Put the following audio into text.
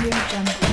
Audio Jungle.